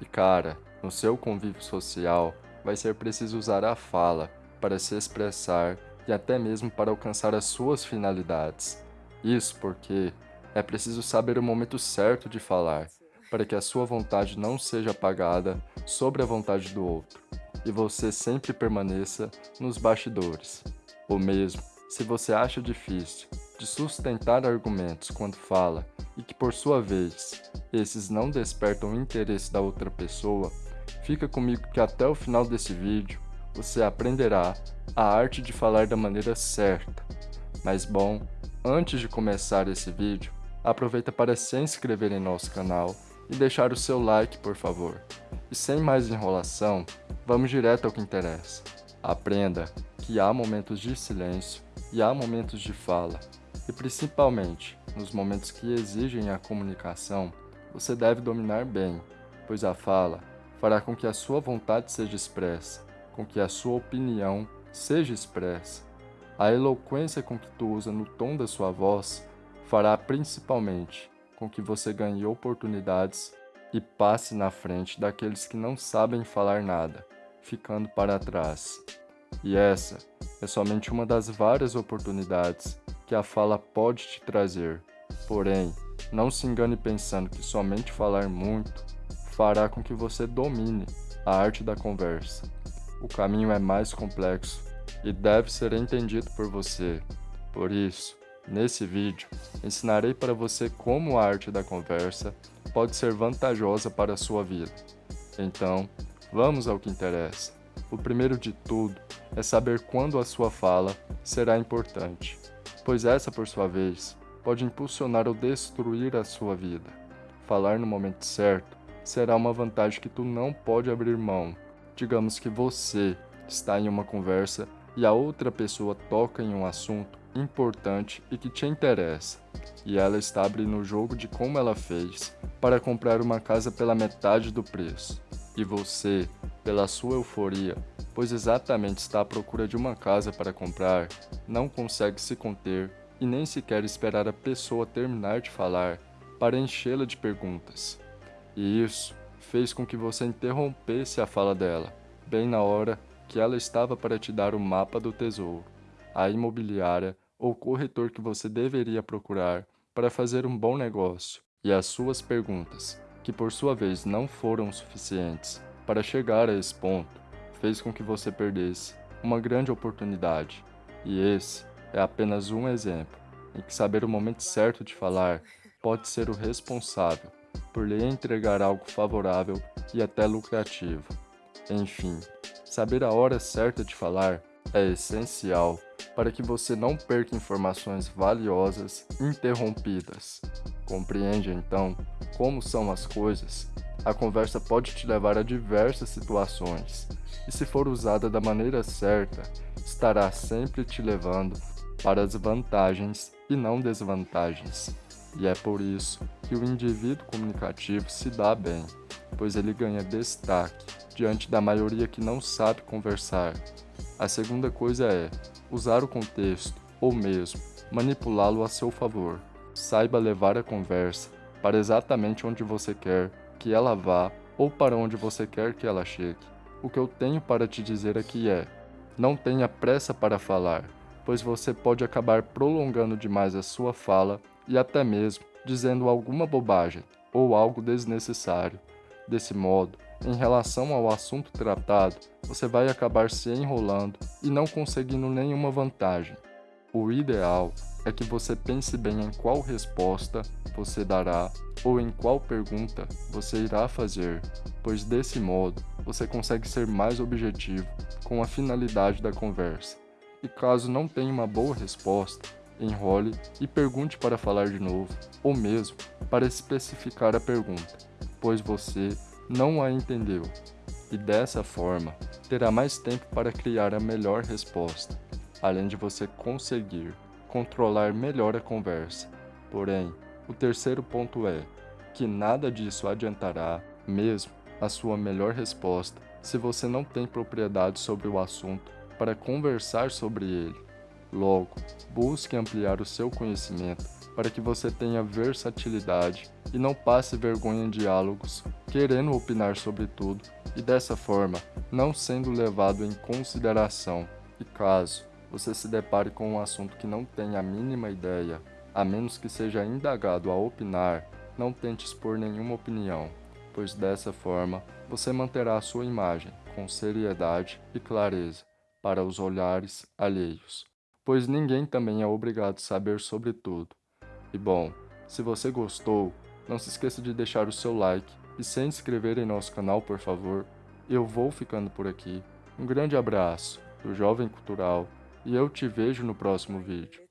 E cara, no seu convívio social, vai ser preciso usar a fala para se expressar e até mesmo para alcançar as suas finalidades. Isso porque é preciso saber o momento certo de falar, para que a sua vontade não seja apagada sobre a vontade do outro, e você sempre permaneça nos bastidores. Ou mesmo, se você acha difícil de sustentar argumentos quando fala e que por sua vez esses não despertam o interesse da outra pessoa, fica comigo que até o final desse vídeo você aprenderá a arte de falar da maneira certa. Mas bom, antes de começar esse vídeo, aproveita para se inscrever em nosso canal e deixar o seu like, por favor. E sem mais enrolação, vamos direto ao que interessa. Aprenda que há momentos de silêncio e há momentos de fala, e principalmente nos momentos que exigem a comunicação, você deve dominar bem, pois a fala fará com que a sua vontade seja expressa, com que a sua opinião seja expressa. A eloquência com que tu usa no tom da sua voz fará principalmente com que você ganhe oportunidades e passe na frente daqueles que não sabem falar nada, ficando para trás. E essa é somente uma das várias oportunidades que a fala pode te trazer. Porém, não se engane pensando que somente falar muito fará com que você domine a arte da conversa. O caminho é mais complexo e deve ser entendido por você. Por isso, nesse vídeo, ensinarei para você como a arte da conversa pode ser vantajosa para a sua vida. Então, vamos ao que interessa. O primeiro de tudo é saber quando a sua fala será importante, pois essa, por sua vez, pode impulsionar ou destruir a sua vida. Falar no momento certo será uma vantagem que tu não pode abrir mão. Digamos que você está em uma conversa e a outra pessoa toca em um assunto importante e que te interessa, e ela está abrindo o jogo de como ela fez para comprar uma casa pela metade do preço. E você, pela sua euforia, pois exatamente está à procura de uma casa para comprar, não consegue se conter e nem sequer esperar a pessoa terminar de falar para enchê-la de perguntas. E isso fez com que você interrompesse a fala dela, bem na hora que ela estava para te dar o mapa do tesouro, a imobiliária ou corretor que você deveria procurar para fazer um bom negócio, e as suas perguntas, que por sua vez não foram suficientes para chegar a esse ponto, fez com que você perdesse uma grande oportunidade. E esse é apenas um exemplo em que saber o momento certo de falar pode ser o responsável por lhe entregar algo favorável e até lucrativo. Enfim, saber a hora certa de falar é essencial para que você não perca informações valiosas interrompidas. Compreende então como são as coisas? A conversa pode te levar a diversas situações, e se for usada da maneira certa, estará sempre te levando para as vantagens e não desvantagens. E é por isso que o indivíduo comunicativo se dá bem, pois ele ganha destaque diante da maioria que não sabe conversar. A segunda coisa é usar o contexto, ou mesmo manipulá-lo a seu favor. Saiba levar a conversa para exatamente onde você quer que ela vá ou para onde você quer que ela chegue. O que eu tenho para te dizer aqui é: não tenha pressa para falar, pois você pode acabar prolongando demais a sua fala e até mesmo dizendo alguma bobagem ou algo desnecessário. Desse modo, em relação ao assunto tratado, você vai acabar se enrolando e não conseguindo nenhuma vantagem. O ideal é que você pense bem em qual resposta você dará ou em qual pergunta você irá fazer, pois desse modo você consegue ser mais objetivo com a finalidade da conversa. E caso não tenha uma boa resposta, enrole e pergunte para falar de novo, ou mesmo para especificar a pergunta, pois você não a entendeu. E dessa forma, terá mais tempo para criar a melhor resposta, além de você conseguir controlar melhor a conversa. Porém, o terceiro ponto é que nada disso adiantará, mesmo a sua melhor resposta, se você não tem propriedade sobre o assunto para conversar sobre ele. Logo, busque ampliar o seu conhecimento para que você tenha versatilidade e não passe vergonha em diálogos querendo opinar sobre tudo e dessa forma não sendo levado em consideração. E caso você se depare com um assunto que não tem a mínima ideia, a menos que seja indagado a opinar, não tente expor nenhuma opinião, pois dessa forma você manterá a sua imagem com seriedade e clareza para os olhares alheios, pois ninguém também é obrigado a saber sobre tudo. E bom, se você gostou, não se esqueça de deixar o seu like e se inscrever em nosso canal, por favor. Eu vou ficando por aqui. Um grande abraço do Jovem Cultural e eu te vejo no próximo vídeo.